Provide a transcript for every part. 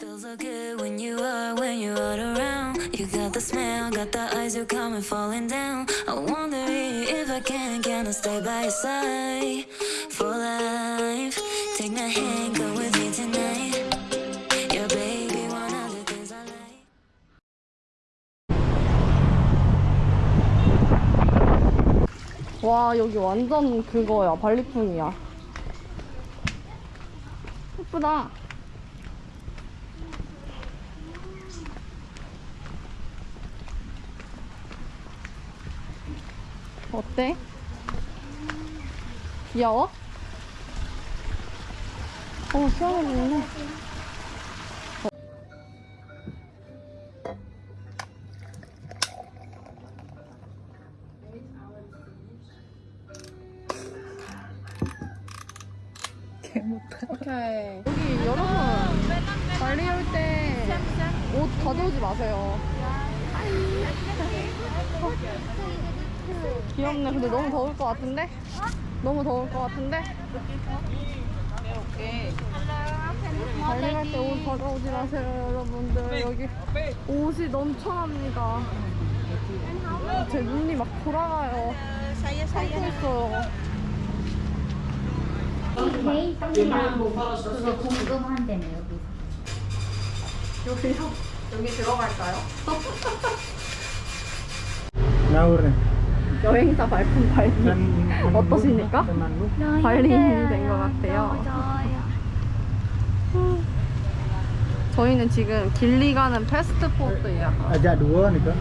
Feels so good when you are, when you're all around. You got the smell, got the eyes, you coming falling down. I wonder if I can, can I stay by your side for life? Take my hand, go with me tonight. Your baby, one of the things I like. 와 여기 완전 그거야 발리풍이야 예쁘다 어때? 귀여워? 어 시원하네 오케 같은데? 너무 더울 것 같은데? 발리 갈 때옷 가져오지 마세요 여러분들 여기 옷이 넘쳐납니다 제 눈이 막 돌아가요 참고 있어요 여기서 여기요? 여기 들어갈까요? Ngawur 여행사 발품 발리 어떠십니까? temanmu 발리인이 된것 같아요. 저희는 지금 길리 가는 패스트푸드 예약 kak. 저희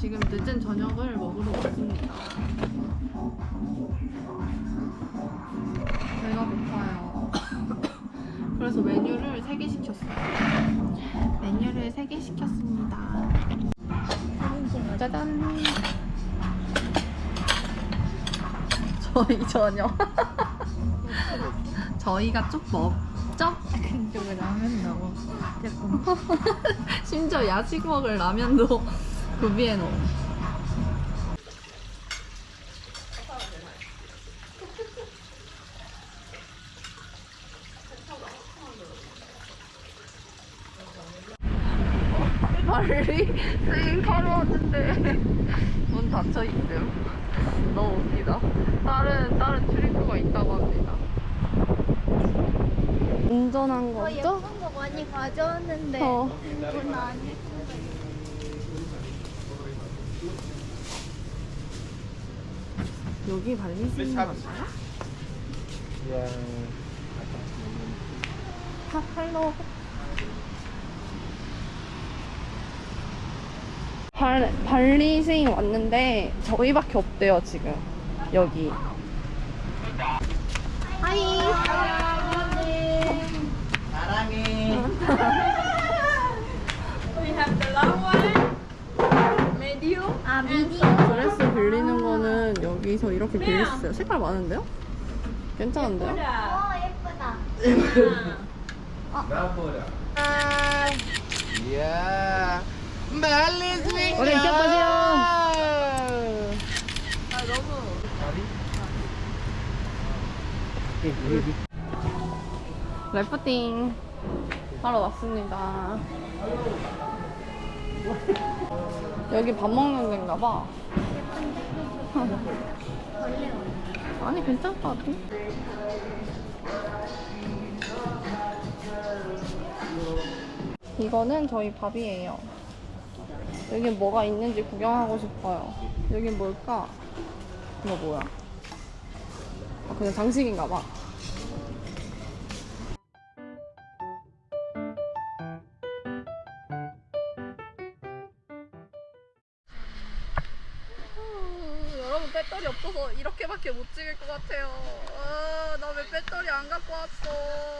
지금 늦은 저녁을 먹으러 왔습니다. 배가 고파요. 그래서 메뉴를 3개 시켰어요. 메뉴를 3개 시켰습니다. 짜잔! 저희 저녁. 저희가 쭉 먹죠? 근데 왜 라면 나와 심지어 야식 먹을 라면도 놓은. 발리 스윙 왔는데 문 닫혀 있음. 너무 웃기다. 다른 다른 출입구가 있다고 합니다. 운전한 거죠? 예쁜 거 많이 가져왔는데 어. 이건 아 여기 발리 스윙 맞아요? Yang 하, 할로. 발, 발리 스윙 왔는데 저희밖에 없대요 지금. 여기. 하이. 아 미디어 드레스 빌리는 거는 여기서 이렇게 있어요 색깔 많은데요? 괜찮은데요? 어 예쁘다 Ya, balik swing. Oke, siapa sih, Om? Eh, ini 래프팅 하러 왔습니다. 여기 밥 먹는 데인가 봐. 아니 괜찮을 것 같아. 이거는 저희 밥이에요. 여기 뭐가 있는지 구경하고 싶어요. 여기 뭘까? 이거 뭐야? 아, 그냥 장식인가 봐. 배터리 없어서 이렇게밖에 못 찍을 것 같아요. 아, 나 왜 배터리 안 갖고 왔어?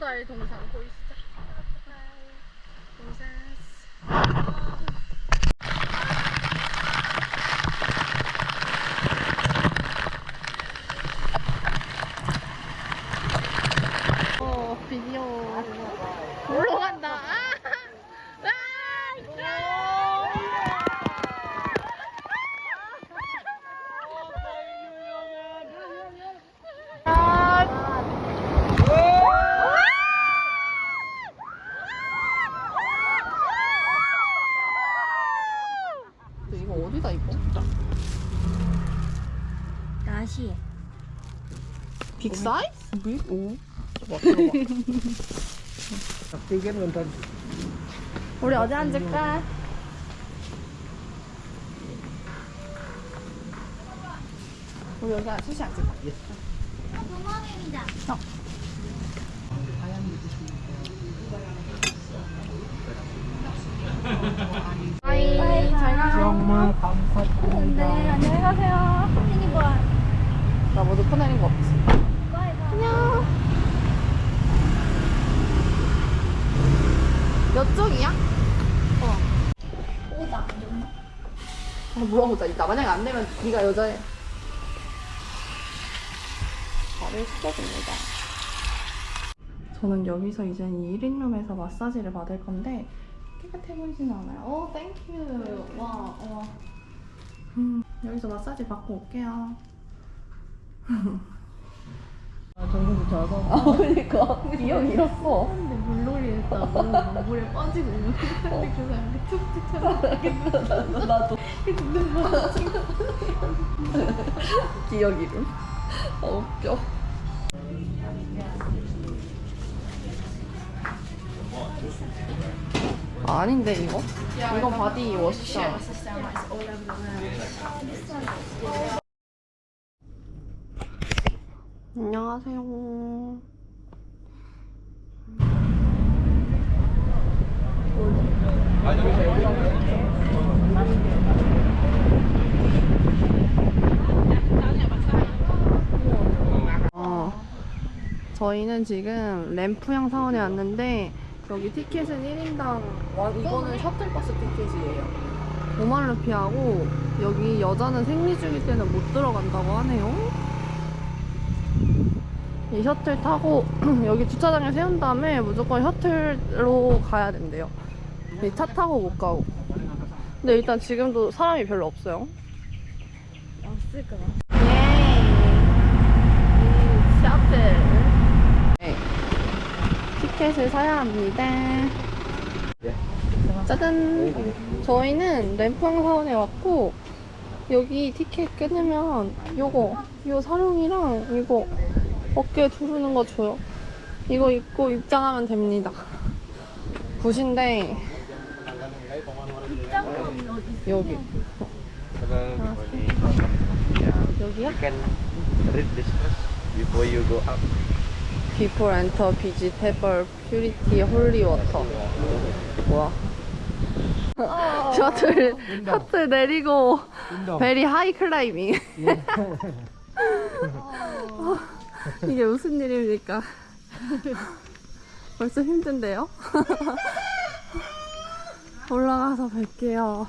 바다의 동상 보이시죠? 어, 비디오 올라간다. 아! 이거 어디다 이거? 다시. 빅 사이즈? 빅? 오. Saktikan bentar. 우리 어디 앉을까? 우리 여기 셋이 앉을까? 도마뱀이다. 바이. 잘 가. Yang kamsat 네, 안녕히 가세요. ini buat. 나 모두 퍼내린 거 없지? Bye bye. 안녕. 몇 쪽이야? 어. 오다. 어, 물어보자. 이따 만약에 안 되면 네가 여자애. 발을 씻어줍니다. 저는 여기서 이제 이 1인룸에서 마사지를 받을 건데 깨끗해 보이진 않아요. 오, thank you. 와, 와. 음, 여기서 마사지 받고 올게요. 정도 작아. 아, 그러니까 기억 잃었어. 근데 물놀이 했다고 물에 빠지고 있는 근데 그 사람이 툭툭 쳐서 나도. 기억 잃음. 아, 웃겨. 아, 아닌데 이거? 이건 바디 워시잖아. 안녕하세요. 어, 저희는 지금 램프양 사원에 왔는데 여기 티켓은 1인당 이거는 셔틀버스 티켓이에요. 5만 루피하고 여기 여자는 생리 중일 때는 못 들어간다고 하네요. 이 셔틀 타고 여기 주차장에 세운 다음에 무조건 셔틀로 가야 된대요. 이차 타고 못 가고. 근데 일단 지금도 사람이 별로 없어요. 없을 예. 셔틀. 네. 티켓을 사야 합니다. 짜잔. 저희는 램프항 사원에 왔고 여기 티켓 끊으면 요거 요 사룡이랑 이거 어깨 두르는 거 줘요. 이거 입고 입장하면 됩니다. 굿인데 여기 this first before you go up. Before enter vegetable purity holy water. 뭐야? 셔틀 셔틀 내리고 베리 하이 클라이밍. 이게 무슨 일입니까? 벌써 힘든데요? 올라가서 뵐게요.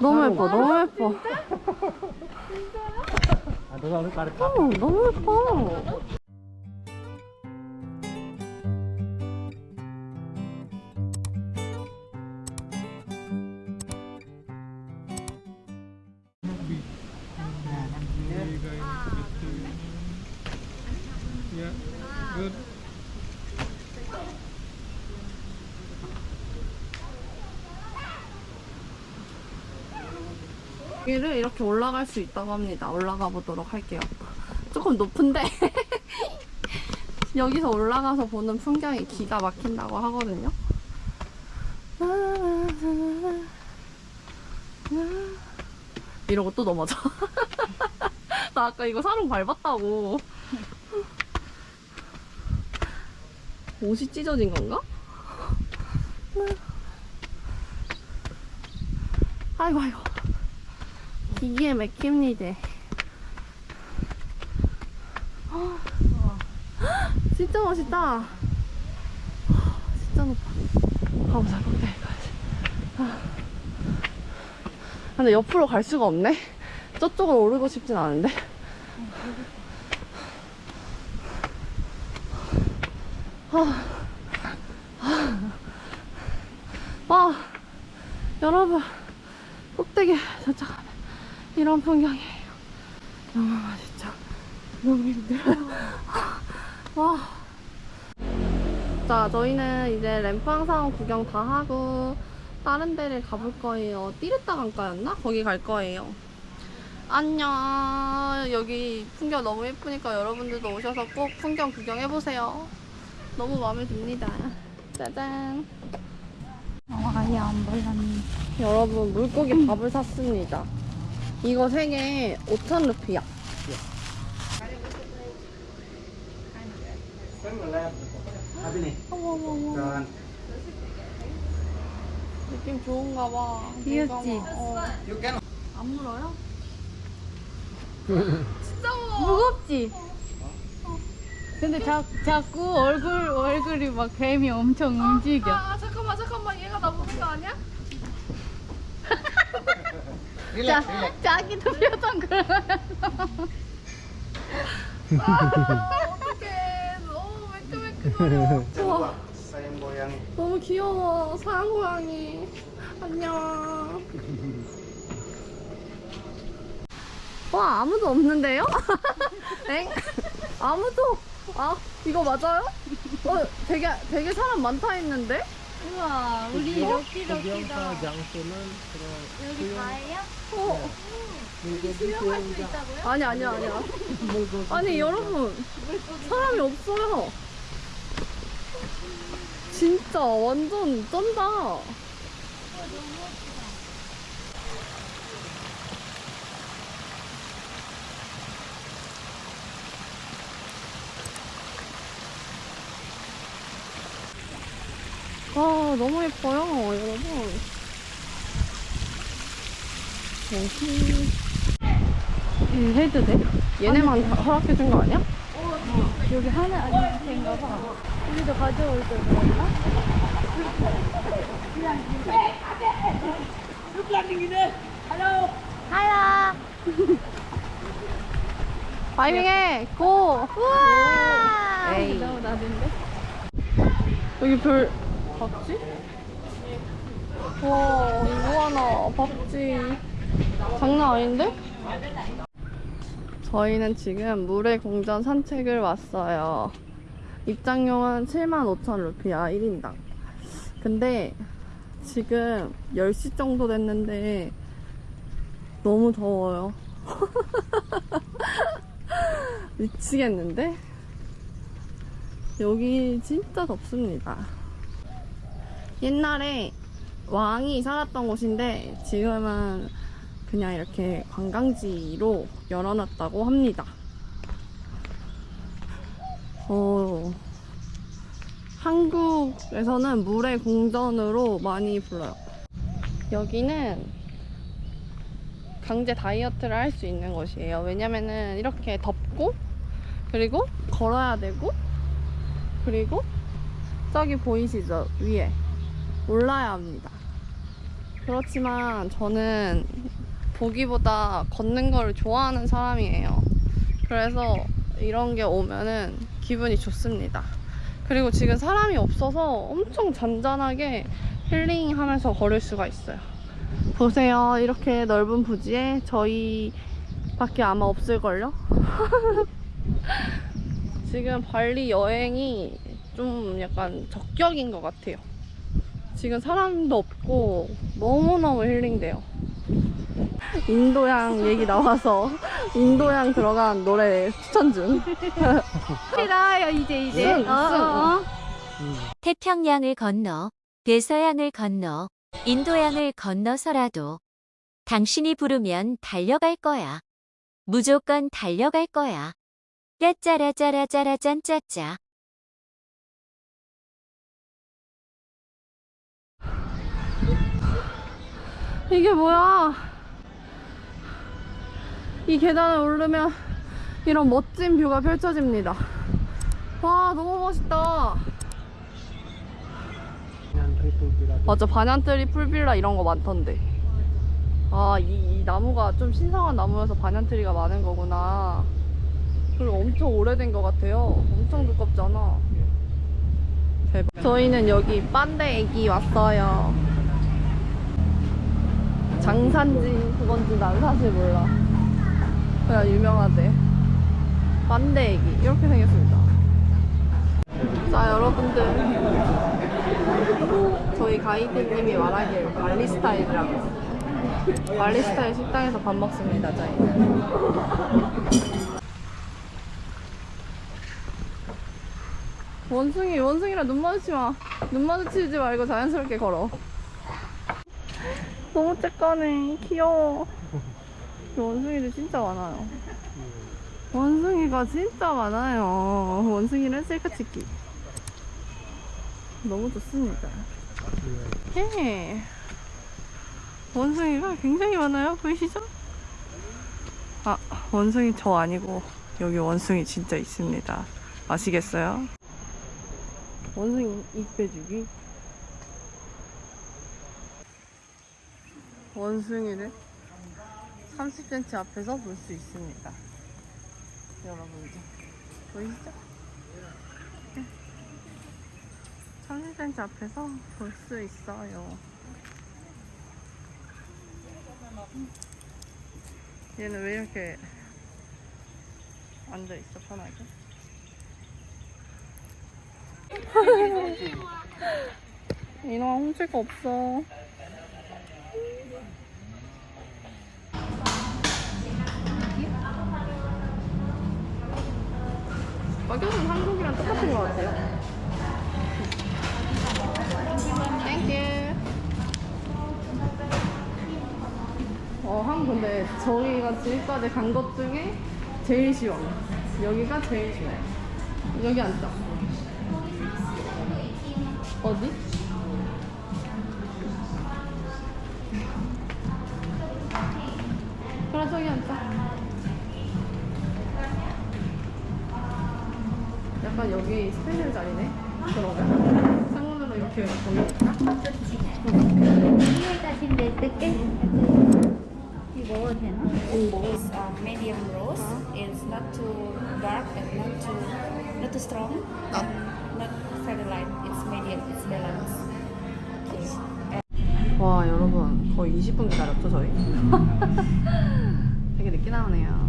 너무 예뻐, 너무 예뻐. 어, 너무 예뻐. 여기를 이렇게 올라갈 수 있다고 합니다. 올라가 보도록 할게요. 조금 높은데 여기서 올라가서 보는 풍경이 기가 막힌다고 하거든요. 이러고 또 넘어져. 나 아까 이거 사람 밟았다고. 옷이 찢어진 건가? 아이고 아이고. 기기에 맥힙니다. 진짜 멋있다. 진짜 높아. 가보자, 꼭대기 가야지. 아. 근데 옆으로 갈 수가 없네. 저쪽으로 오르고 싶진 않은데. 아, 와, 여러분, 꼭대기 도착하면 이런 풍경이에요. 너무 맛있죠? 너무 힘들어요. 와. 자, 저희는 이제 램프항상 구경 다 하고 다른 데를 가볼 거예요. 띠르따 강가였나? 거기 갈 거예요. 안녕. 여기 풍경 너무 예쁘니까 여러분들도 오셔서 꼭 풍경 구경해보세요. 너무 마음에 듭니다. 짜잔. 어, 아예 안 발랐네. 여러분, 물고기 밥을 샀습니다. 이거 3개 5천 루피야. 어머. 느낌 좋은가 봐. 귀엽지? 뭔가 막, 어. 안 물어요? 진짜 무거워. 무겁지? 근데 자, 자꾸 얼굴, 얼굴이 막 뱀이 엄청 움직여. 아, 아, 잠깐만, 잠깐만. 얘가 나 보는 거 아니야? 자, 자기도 표정 그러면서. 아, 어떡해. 너무. 우와, goyang. 너무 귀여워. 사양 고양이. 안녕. 와, 아무도 없는데요? 엥? 아무도. 아, 이거 맞아요? 어, 되게, 되게 사람 많다 했는데? 우와, 우리 어? 럭키럭키다. 여기 다예요? 어. 수영할 수 있다고요? 아니, 아니, 아니야. 아니, 여러분. 사람이 없어요. 진짜 완전 쩐다. 아, 너무 예뻐요, 여러분. 여기. 해도 돼? 얘네만 다 허락해준 거 아니야? 여기 하나 아닌가 봐. 우리도 가져올 걸 그랬나? 하야. 파이밍해! 고! 우와. 에이. 너무 나던데? 여기 별 봤지? 와 하나 봤지 장난 아닌데? 저희는 지금 물의 공전 산책을 왔어요 입장료는 75,000 루피야 1인당 근데 지금 10시 정도 됐는데 너무 더워요 미치겠는데? 여기 진짜 덥습니다. 옛날에 왕이 살았던 곳인데 지금은 그냥 이렇게 관광지로 열어놨다고 합니다. 어, 한국에서는 물의 궁전으로 많이 불러요. 여기는 강제 다이어트를 할 수 있는 곳이에요. 왜냐면은 이렇게 덥고 그리고 걸어야 되고 그리고 저기 보이시죠? 위에 올라야 합니다. 그렇지만 저는 보기보다 걷는 걸 좋아하는 사람이에요. 그래서 이런 게 오면은 기분이 좋습니다. 그리고 지금 사람이 없어서 엄청 잔잔하게 힐링하면서 걸을 수가 있어요. 보세요. 이렇게 넓은 부지에 저희 밖에 아마 없을걸요? 지금 발리 여행이 좀 약간 적격인 것 같아요. 지금 사람도 없고 너무너무 힐링돼요. 인도양 얘기 나와서 인도양 들어간 노래 추천 중. 필요해요 이제 이제. 쓴, 어, 어, 어. 태평양을 건너, 대서양을 건너, 인도양을 건너서라도 당신이 부르면 달려갈 거야. 무조건 달려갈 거야. 짜짜라짜라짜라짠짜짜. 이게 뭐야? 이 계단을 오르면 이런 멋진 뷰가 펼쳐집니다. 와 너무 멋있다. 맞아 반얀트리 풀빌라 이런 거 많던데. 아이 나무가 좀 신성한 나무여서 반얀트리가 많은 거구나. 그리고 엄청 오래된 것 같아요. 엄청 두껍잖아. 대박. 저희는 여기 빤데 애기 왔어요. 장산지 그건지 난 사실 몰라. 그냥 유명하대. 빤데 애기 이렇게 생겼습니다. 자 여러분들 저희 가이드님이 말하길 발리 스타일이라고 발리 스타일 식당에서 밥 먹습니다 저희는 원숭이 원숭이랑 눈 마주치 마 눈 마주치지 말고 자연스럽게 걸어 너무 쬐까네. 귀여워. 이 원숭이들 진짜 많아요. 원숭이가 진짜 많아요. 원숭이는 셀카 찍기. 너무 좋습니다. 예. 원숭이가 굉장히 많아요. 보이시죠? 아 원숭이 저 아니고 여기 원숭이 진짜 있습니다. 아시겠어요? 원숭이 입 빼주기 원숭이를 30cm 앞에서 볼 수 있습니다 여러분들 보이시죠? 30cm 앞에서 볼 수 있어요 얘는 왜 이렇게 앉아있어 편하게? 이놈아 훔칠 거 없어 가격은 한국이랑 똑같은 것 같아요 thank you 어, 한 근데 저희가 지금까지 간 것 중에 제일 쉬워. 여기가 제일 쉬워. 여기 앉자. 어디? 약간 여기 스페셜 자리네. 그러면 창문으로 이렇게 보니까. 다시 낼게. 이거 먹어도 되나? is um, medium roast. It's not too dark and not too not too strong. Not- and not very light. It's medium. It's balanced. 와 여러분 거의 20분 기다렸죠 저희? 되게 늦게 나오네요